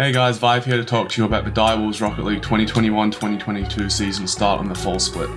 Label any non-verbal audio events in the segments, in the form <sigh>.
Hey guys, Vive here to talk to you about the Direwolves Rocket League 2021-2022 season start on the fall split.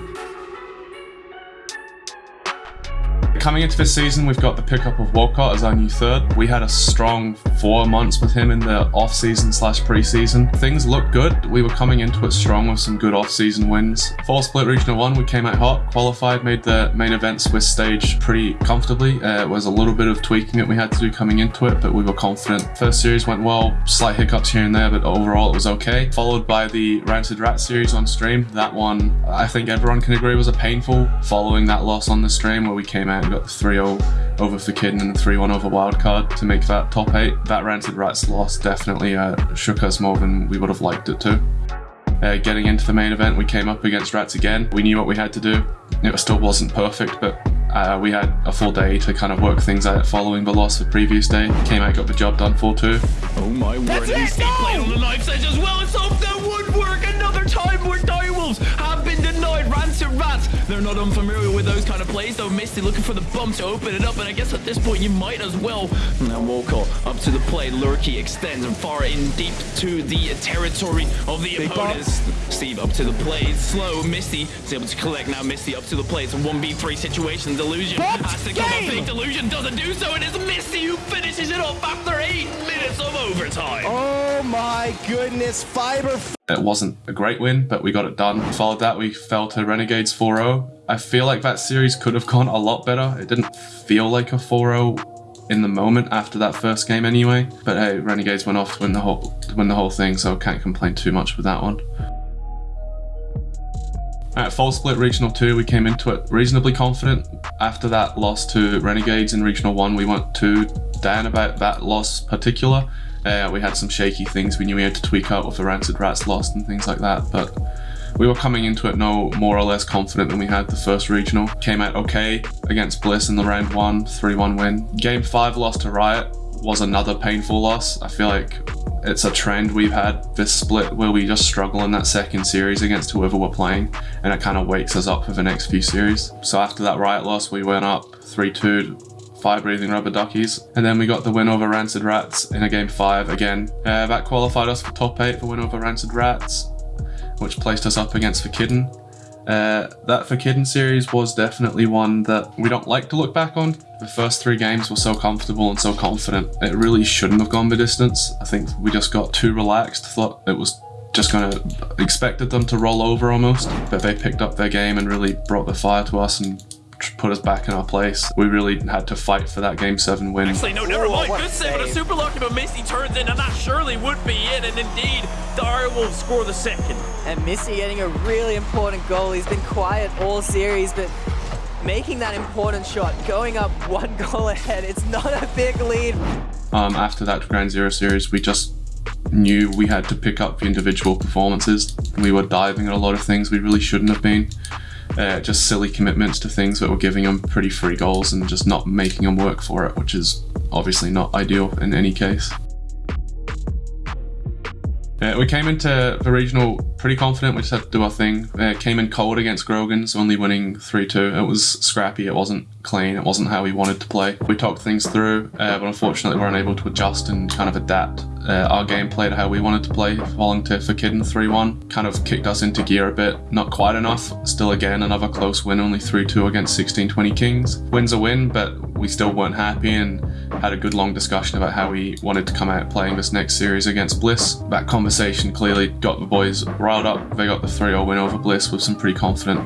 Coming into this season, we've got the pickup of Walcott as our new third. We had a strong four months with him in the off-season slash pre-season. Things looked good. We were coming into it strong with some good off-season wins. Fall split regional one, we came out hot, qualified, made the main event Swiss stage pretty comfortably. Uh, it was a little bit of tweaking that we had to do coming into it, but we were confident. First series went well, slight hiccups here and there, but overall it was okay. Followed by the Rancid Rat series on stream. That one, I think everyone can agree was a painful following that loss on the stream where we came out got the 3-0 over Fakidden and the 3-1 over Wildcard to make that top 8. That Rancid Rats loss definitely uh, shook us more than we would have liked it to. Uh, getting into the main event, we came up against Rats again. We knew what we had to do. It still wasn't perfect, but uh, we had a full day to kind of work things out following the loss the previous day. Came out, got the job done 4-2. Oh my word, That's it, no! played on the knife edge as well. It's off they're not unfamiliar with those kind of plays though. Misty looking for the bump to open it up, and I guess at this point you might as well. Now Walcott up to the play, Lurky extends and far in deep to the territory of the Big opponents. Bump. Steve up to the play, Slow. Misty is able to collect now. Misty up to the play, It's a 1v3 situation. Delusion has to come up big. Delusion doesn't do so, and it's Misty who finishes it off after eight minutes of overtime. Oh my goodness, Fiber. It wasn't a great win, but we got it done. Followed that, we fell to Renegades 4-0. I feel like that series could have gone a lot better. It didn't feel like a 4-0 in the moment after that first game anyway. But hey, Renegades went off to win the whole win the whole thing, so can't complain too much with that one. At Fall Split Regional 2, we came into it reasonably confident. After that loss to Renegades in Regional 1, we went to down about that loss particular. Uh, we had some shaky things we knew we had to tweak out with the Rancid Rats lost and things like that, but we were coming into it no more or less confident than we had the first regional. Came out okay against Bliss in the round 1, 3-1 win. Game 5 loss to Riot was another painful loss. I feel like it's a trend we've had this split where we just struggle in that second series against whoever we're playing and it kind of wakes us up for the next few series. So after that Riot loss we went up 3-2 Fire Breathing Rubber Duckies and then we got the win over Rancid Rats in a game 5 again. Uh, that qualified us for top 8 for win over Rancid Rats which placed us up against Fakidden. Uh, that Fakidden series was definitely one that we don't like to look back on. The first three games were so comfortable and so confident. It really shouldn't have gone the distance. I think we just got too relaxed, thought it was just kind of expected them to roll over almost, but they picked up their game and really brought the fire to us and put us back in our place. We really had to fight for that game seven win. Actually, no, never mind. Good save, but a super lucky, but Misty turns in, and that surely would be it. And indeed, Dara will score the second. And Misty getting a really important goal. He's been quiet all series, but making that important shot, going up one <laughs> goal ahead. It's not a big lead. Um, after that Ground Zero series, we just knew we had to pick up the individual performances. We were diving at a lot of things we really shouldn't have been uh, just silly commitments to things that were giving them pretty free goals and just not making them work for it, which is obviously not ideal in any case. Uh, we came into the regional pretty confident, we just had to do our thing. Uh, came in cold against Grogan's, only winning 3-2. It was scrappy, it wasn't clean, it wasn't how we wanted to play. We talked things through, uh, but unfortunately we weren't able to adjust and kind of adapt uh, our gameplay to how we wanted to play, falling to Fakidden 3-1. Kind of kicked us into gear a bit, not quite enough. Still again, another close win, only 3-2 against 1620 Kings. Win's a win, but we still weren't happy and had a good long discussion about how we wanted to come out playing this next series against Bliss. That conversation clearly got the boys riled up. They got the 3-0 win over Bliss with some pretty confident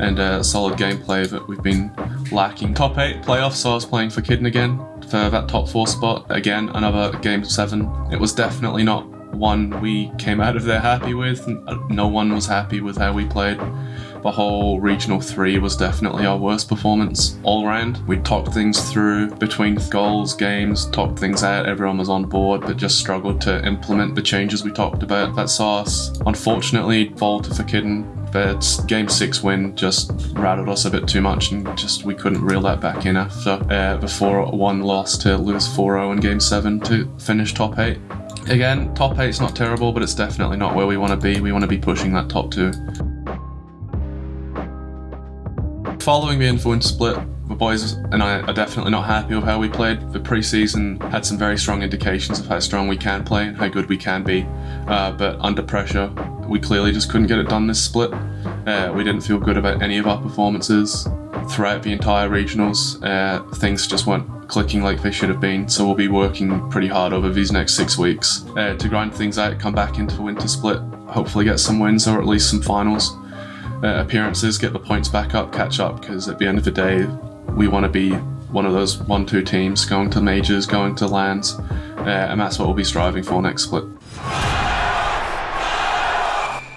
and uh, solid gameplay that we've been lacking. Top 8 playoffs, so I was playing Fakidden again for that top 4 spot. Again, another game 7. It was definitely not one we came out of there happy with. No one was happy with how we played. The whole Regional 3 was definitely our worst performance all round. We talked things through between goals, games, talked things out, everyone was on board, but just struggled to implement the changes we talked about. That saw us, unfortunately, fall to Fakidden but game six win just rattled us a bit too much and just we couldn't reel that back in after uh, the 4-1 loss to lose 4-0 in game seven to finish top eight. Again, top eight's not terrible, but it's definitely not where we want to be. We want to be pushing that top two. Following the influence split, we're boys and I are definitely not happy with how we played. The preseason had some very strong indications of how strong we can play and how good we can be, uh, but under pressure, we clearly just couldn't get it done this split. Uh, we didn't feel good about any of our performances throughout the entire regionals. Uh, things just weren't clicking like they should have been, so we'll be working pretty hard over these next six weeks uh, to grind things out, come back into the winter split, hopefully get some wins or at least some finals uh, appearances, get the points back up, catch up, because at the end of the day, we want to be one of those one-two teams going to majors, going to lands, uh, and that's what we'll be striving for next split.